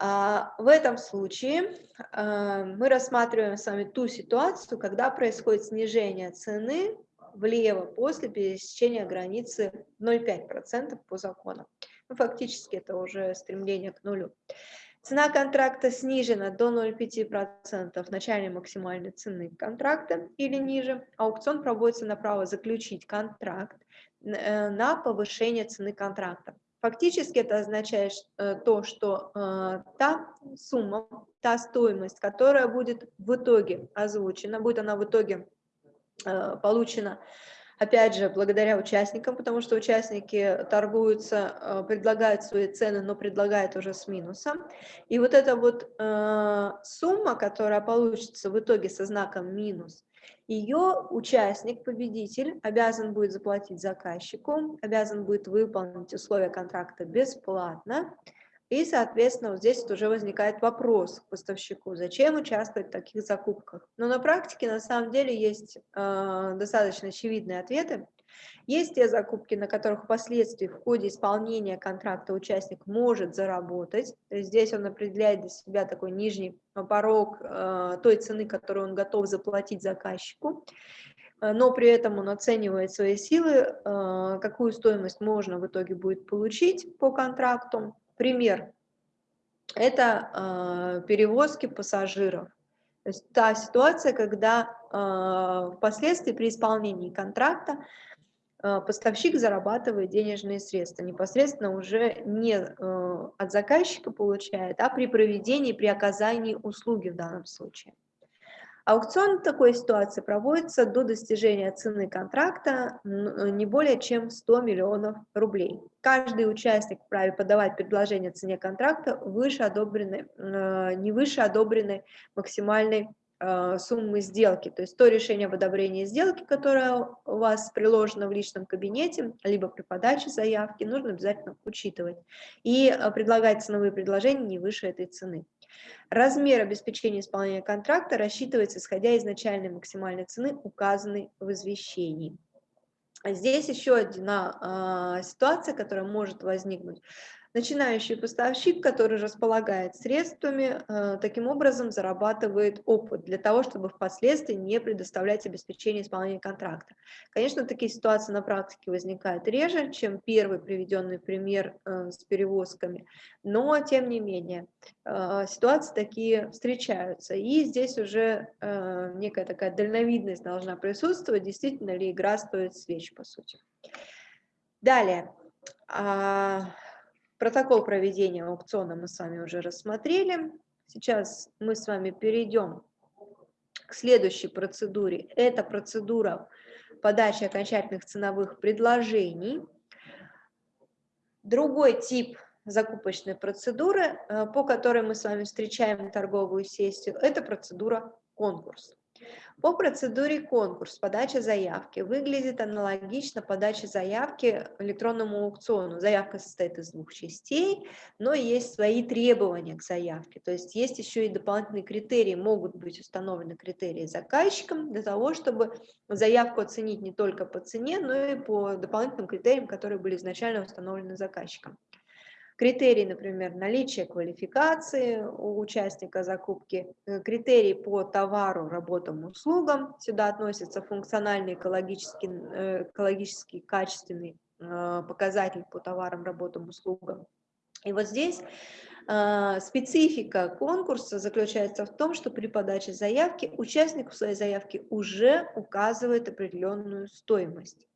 Speaker 1: А, в этом случае э, мы рассматриваем с вами ту ситуацию, когда происходит снижение цены влево после пересечения границы 0,5% по закону. Ну, фактически это уже стремление к нулю. Цена контракта снижена до 0,5% начальной максимальной цены контракта или ниже. Аукцион проводится на право заключить контракт э, на повышение цены контракта. Фактически это означает э, то, что э, та сумма, та стоимость, которая будет в итоге озвучена, будет она в итоге получена, опять же, благодаря участникам, потому что участники торгуются, предлагают свои цены, но предлагают уже с минусом. И вот эта вот сумма, которая получится в итоге со знаком минус, ее участник, победитель, обязан будет заплатить заказчику, обязан будет выполнить условия контракта бесплатно, и, соответственно, вот здесь вот уже возникает вопрос к поставщику, зачем участвовать в таких закупках. Но на практике, на самом деле, есть э, достаточно очевидные ответы. Есть те закупки, на которых впоследствии в ходе исполнения контракта участник может заработать. То есть здесь он определяет для себя такой нижний порог э, той цены, которую он готов заплатить заказчику. Э, но при этом он оценивает свои силы, э, какую стоимость можно в итоге будет получить по контракту. Пример – это э, перевозки пассажиров. То есть та ситуация, когда э, впоследствии при исполнении контракта Э, поставщик зарабатывает денежные средства, непосредственно уже не э, от заказчика получает, а при проведении, при оказании услуги в данном случае. Аукцион такой ситуации проводится до достижения цены контракта э, не более чем 100 миллионов рублей. Каждый участник вправе подавать предложение о цене контракта выше одобренной, не выше одобренной максимальной Э, суммы сделки, то есть то решение об одобрении сделки, которое у вас приложено в личном кабинете, либо при подаче заявки, нужно обязательно учитывать и э, предлагать ценовые предложения не выше этой цены. Размер обеспечения исполнения контракта рассчитывается, исходя из начальной максимальной цены, указанной в извещении. Здесь еще одна э, ситуация, которая может возникнуть. Начинающий поставщик, который располагает средствами, э, таким образом зарабатывает опыт для того, чтобы впоследствии не предоставлять обеспечение исполнения контракта. Конечно, такие ситуации на практике возникают реже, чем первый приведенный пример э, с перевозками, но тем не менее э, ситуации такие встречаются. И здесь уже некая такая дальновидность должна присутствовать, действительно ли игра стоит свеч, по сути. Далее. Протокол проведения аукциона мы с вами уже рассмотрели. Сейчас мы с вами перейдем к следующей процедуре. Это процедура подачи окончательных ценовых предложений. Другой тип закупочной процедуры, э, по которой мы с вами встречаем торговую сессию, это процедура конкурс. По процедуре конкурс, подача заявки выглядит аналогично подаче заявки электронному аукциону. Заявка состоит из двух частей, но есть свои требования к заявке. То есть есть еще и дополнительные критерии, могут быть установлены критерии заказчиком для того, чтобы заявку оценить не только по цене, но и по дополнительным критериям, которые были изначально установлены заказчиком. Критерии, например, наличие квалификации у участника закупки, э, критерии по товару, работам, услугам. Сюда относятся функциональный, экологический, э, экологический качественный э, показатель по товарам, работам, услугам. И вот здесь специфика конкурса заключается в том, что при подаче заявки участник в своей заявке уже указывает определенную стоимость.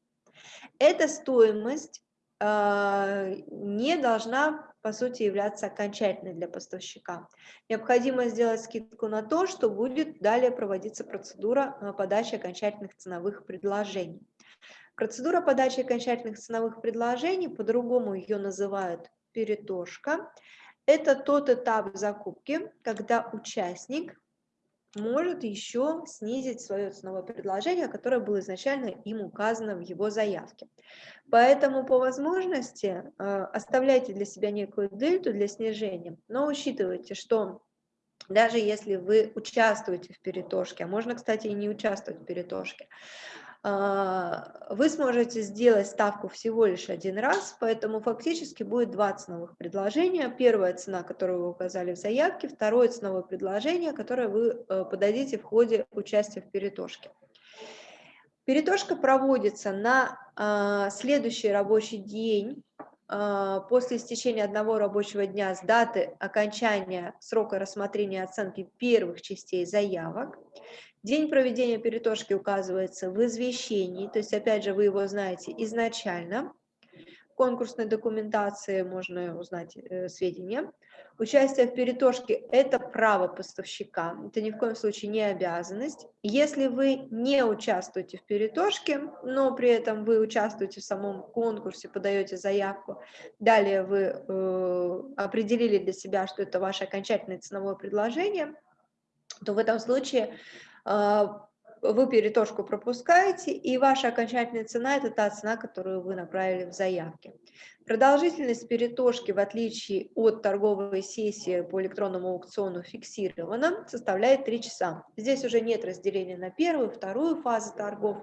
Speaker 1: Эта стоимость не должна, по сути, являться окончательной для поставщика. Необходимо сделать скидку на то, что будет далее проводиться процедура а, подачи окончательных ценовых предложений. Процедура подачи окончательных ценовых предложений, по-другому ее называют перетошка, это тот этап закупки, когда участник может еще снизить свое ценовое предложение, которое было изначально им указано в его заявке. Поэтому по возможности э, оставляйте для себя некую дельту для снижения, но учитывайте, что даже если вы участвуете в перетошке, а можно, кстати, и не участвовать в перетошке, вы сможете сделать ставку всего лишь один раз, поэтому фактически будет два ценовых предложения. Первая цена, которую вы указали в заявке, второе ценовое предложение, которое вы э, подадите в ходе участия в перетошке. Перетошка проводится на а, следующий рабочий день а, после истечения одного рабочего дня с даты окончания срока рассмотрения оценки первых частей заявок. День проведения перетошки указывается в извещении, то есть, опять же, вы его знаете изначально. В конкурсной документации можно узнать э, сведения. Участие в перетошке – это право поставщика, это ни в коем случае не обязанность. Если вы не участвуете в перетошке, но при этом вы участвуете в самом конкурсе, подаете заявку, далее вы э, определили для себя, что это ваше окончательное ценовое предложение, то в этом случае вы перетошку пропускаете, и ваша окончательная цена – это та цена, которую вы направили в заявке. Продолжительность перетошки, в отличие от торговой сессии по электронному аукциону, фиксирована, составляет 3 часа. Здесь уже нет разделения на первую, вторую фазу торгов.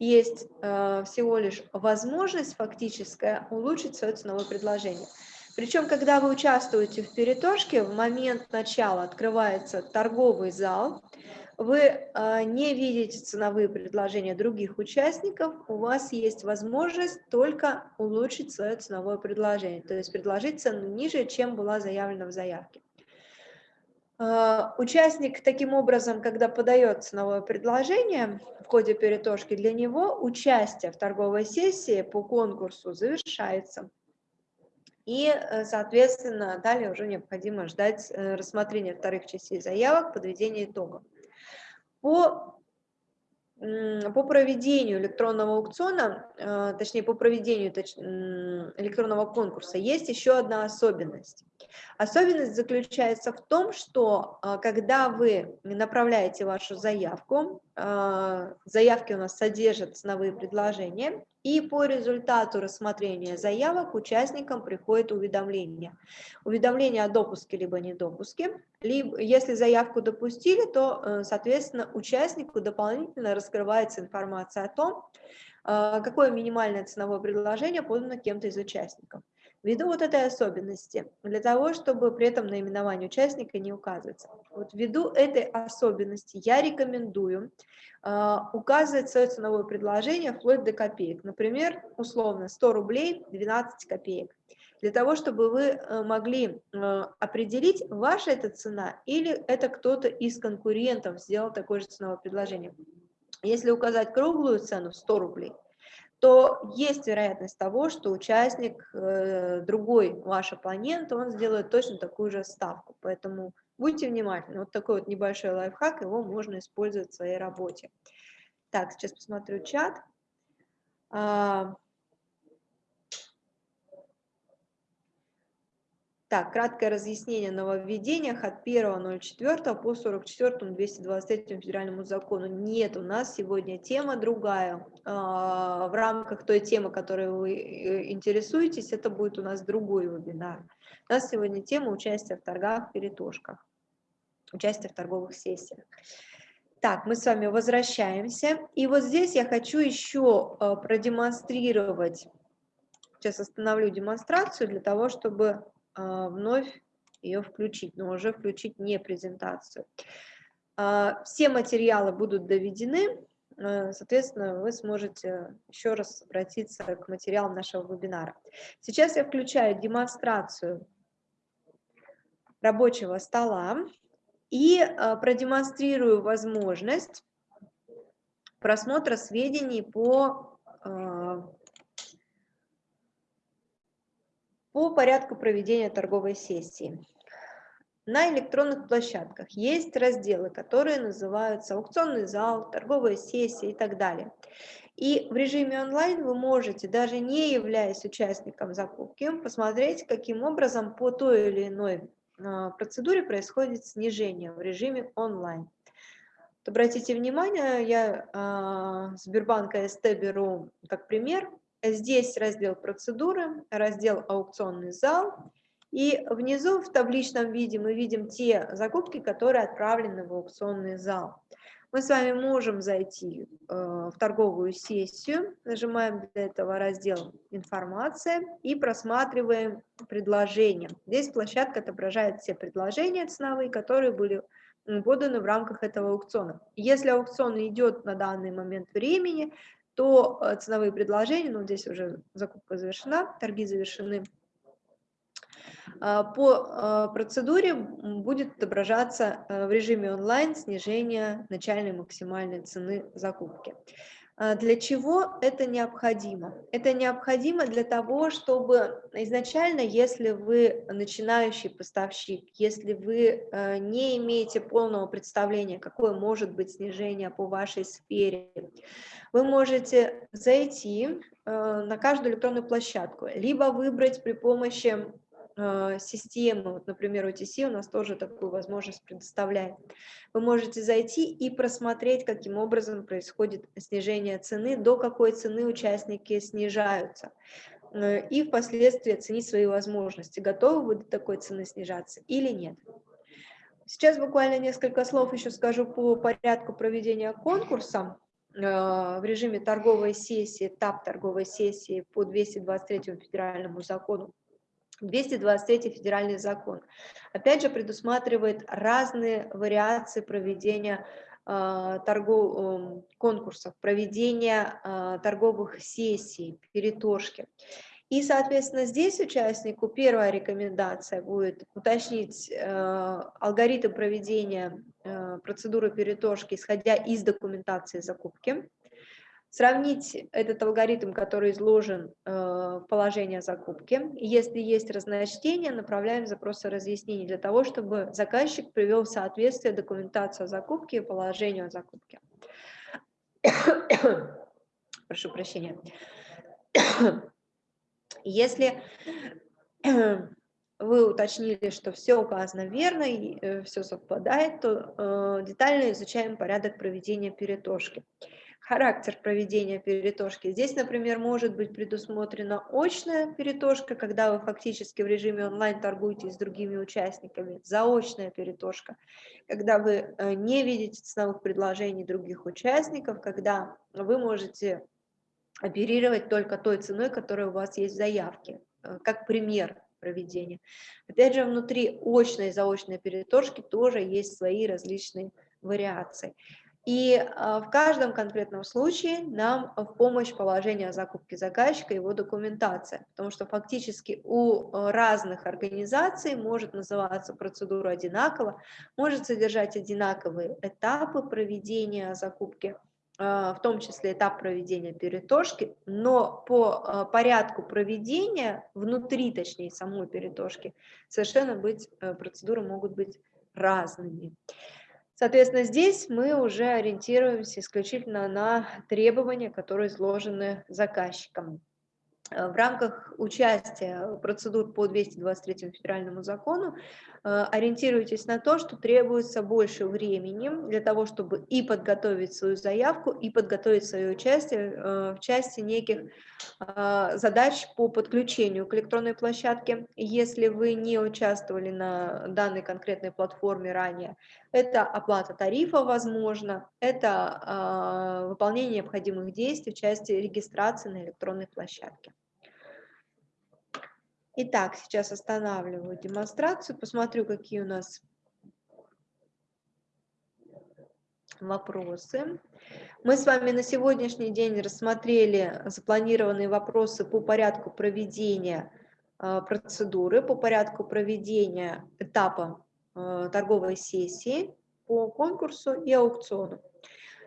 Speaker 1: Есть э, всего лишь возможность фактическая улучшить свое ценовое предложение. Причем, когда вы участвуете в перетошке, в момент начала открывается торговый зал, вы а, не видите ценовые предложения других участников, у вас есть возможность только улучшить свое ценовое предложение, то есть предложить цену ниже, чем была заявлена в заявке. А, участник таким образом, когда подает ценовое предложение в ходе перетошки, для него участие в торговой сессии по конкурсу завершается. И, э, соответственно, далее уже необходимо ждать э, рассмотрения вторых частей заявок, подведения итогов. По, по проведению электронного аукциона, э, точнее по проведению электронного конкурса есть еще одна особенность. Особенность заключается в том, что э, когда вы направляете вашу заявку, э, заявки у нас содержат ценовые предложения, и по результату рассмотрения заявок участникам приходит уведомление. Уведомление о допуске либо недопуске. Либо, если заявку допустили, то, э, соответственно, участнику дополнительно раскрывается информация о том, какое минимальное ценовое предложение подано кем-то из участников. Ввиду вот этой особенности, для того, чтобы при этом наименование участника не указывается. Вот ввиду этой особенности я рекомендую э, указывать свое ценовое предложение вплоть до копеек. Например, условно 100 рублей 12 копеек. Для того, чтобы вы э, могли э, определить, ваша это цена или это кто-то из конкурентов сделал такое же ценовое предложение. Если указать круглую цену 100 рублей, то есть вероятность того, что участник, э, другой ваш оппонент, он сделает точно такую же ставку. Поэтому будьте внимательны. Вот такой вот небольшой лайфхак, его можно использовать в своей работе. Так, сейчас посмотрю чат. Так, краткое разъяснение о нововведениях от 1.04 по 44 223 федеральному закону. Нет, у нас сегодня тема другая. А, в рамках той темы, которой вы э, интересуетесь, это будет у нас другой вебинар. У нас сегодня тема участия в торгах, перетошках, участие в торговых сессиях. Так, мы с вами возвращаемся. И вот здесь я хочу еще э, продемонстрировать, сейчас остановлю демонстрацию для того, чтобы вновь ее включить, но уже включить не презентацию. А, все материалы будут доведены, а, соответственно, вы сможете еще раз обратиться к материалам нашего вебинара. Сейчас я включаю демонстрацию рабочего стола и продемонстрирую возможность просмотра сведений по по порядку проведения торговой сессии. На электронных площадках есть разделы, которые называются аукционный зал, торговая сессия и так далее. И в режиме онлайн вы можете, даже не являясь участником закупки, посмотреть, каким образом по той или иной а, процедуре происходит снижение в режиме онлайн. обратите внимание, я э, Сбербанка СТ беру как пример, Здесь раздел процедуры, раздел аукционный зал. И внизу в табличном виде мы видим те закупки, которые отправлены в аукционный зал. Мы с вами можем зайти э, в торговую сессию, нажимаем для этого раздел «Информация» и просматриваем предложения. Здесь площадка отображает все предложения ценовые, которые были поданы в рамках этого аукциона. Если аукцион идет на данный момент времени, то ценовые предложения, ну здесь уже закупка завершена, торги завершены, по процедуре будет отображаться в режиме онлайн снижение начальной максимальной цены закупки. А, для чего это необходимо? Это необходимо для того, чтобы изначально, если вы начинающий поставщик, если вы э, не имеете полного представления, какое может быть снижение по вашей сфере, вы можете зайти э, на каждую электронную площадку, либо выбрать при помощи системы, вот, например, OTC у нас тоже такую возможность предоставляет. Вы можете зайти и просмотреть, каким образом происходит снижение цены, до какой цены участники снижаются, э, и впоследствии оценить свои возможности, готовы вы до такой цены снижаться или нет. Сейчас буквально несколько слов еще скажу по порядку проведения конкурса э, в режиме торговой сессии, этап торговой сессии по 223 федеральному закону 223 федеральный закон. Опять же, предусматривает разные вариации проведения э, торгов, э, конкурсов, проведения э, торговых сессий, перетошки. И, соответственно, здесь участнику первая рекомендация будет уточнить э, алгоритм проведения процедуры перетошки, исходя из документации закупки сравнить этот алгоритм, который изложен э, в положении о закупке. Если есть разночтение, направляем запросы разъяснений для того, чтобы заказчик привел в соответствие документацию о закупке и положению о закупке. Прошу прощения. Если вы уточнили, что все указано верно и э, все совпадает, то э, детально изучаем порядок проведения перетошки характер проведения перетошки. Здесь, например, может быть предусмотрена очная перетошка, когда вы фактически в режиме онлайн торгуете с другими участниками, заочная перетошка, когда вы э, не видите ценовых предложений других участников, когда вы можете оперировать только той ценой, которая у вас есть в заявке, э, как пример проведения. Опять же, внутри очной и заочной перетошки тоже есть свои различные вариации. И а, в каждом конкретном случае нам в помощь положения о закупке заказчика его документация, потому что фактически у а, разных организаций может называться процедура одинаково, может содержать одинаковые этапы проведения закупки, а, в том числе этап проведения перетошки, но по порядку проведения, внутри, точнее, самой перетошки, совершенно быть, э, процедуры могут быть разными. Соответственно, здесь мы уже ориентируемся исключительно на требования, которые изложены заказчиком. Э, в рамках участия процедур по 223 федеральному закону э, ориентируйтесь на то, что требуется больше времени для того, чтобы и подготовить свою заявку, и подготовить свое участие э, в части неких задач по подключению к электронной площадке. Если вы не участвовали на данной конкретной платформе ранее, это оплата тарифа, возможно, это выполнение необходимых действий в части регистрации на электронной площадке. Итак, сейчас останавливаю демонстрацию, посмотрю, какие у нас вопросы. Мы с вами на сегодняшний день рассмотрели запланированные вопросы по порядку проведения э, процедуры, по порядку проведения этапа э, торговой сессии по конкурсу и аукциону.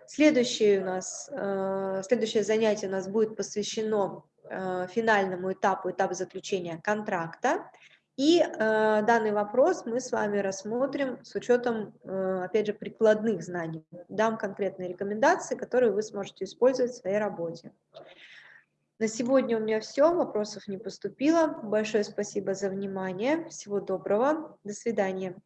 Speaker 1: Следующее у нас, э, следующее занятие у нас будет посвящено Э, финальному этапу, этапу заключения контракта. И данный вопрос мы с вами рассмотрим с учетом, опять же, прикладных знаний. Дам конкретные рекомендации, которые вы сможете использовать в своей работе. На сегодня у меня все, вопросов не поступило. Большое спасибо за внимание. Всего доброго. До свидания.